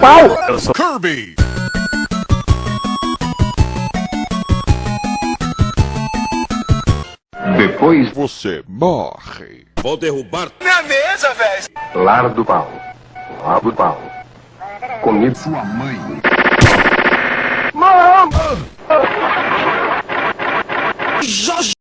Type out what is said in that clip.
pau! Eu sou Kirby. Depois, Você morre. Vou derrubar a mesa, velho. lar do pau. Lar do pau. Comida sua mãe. Já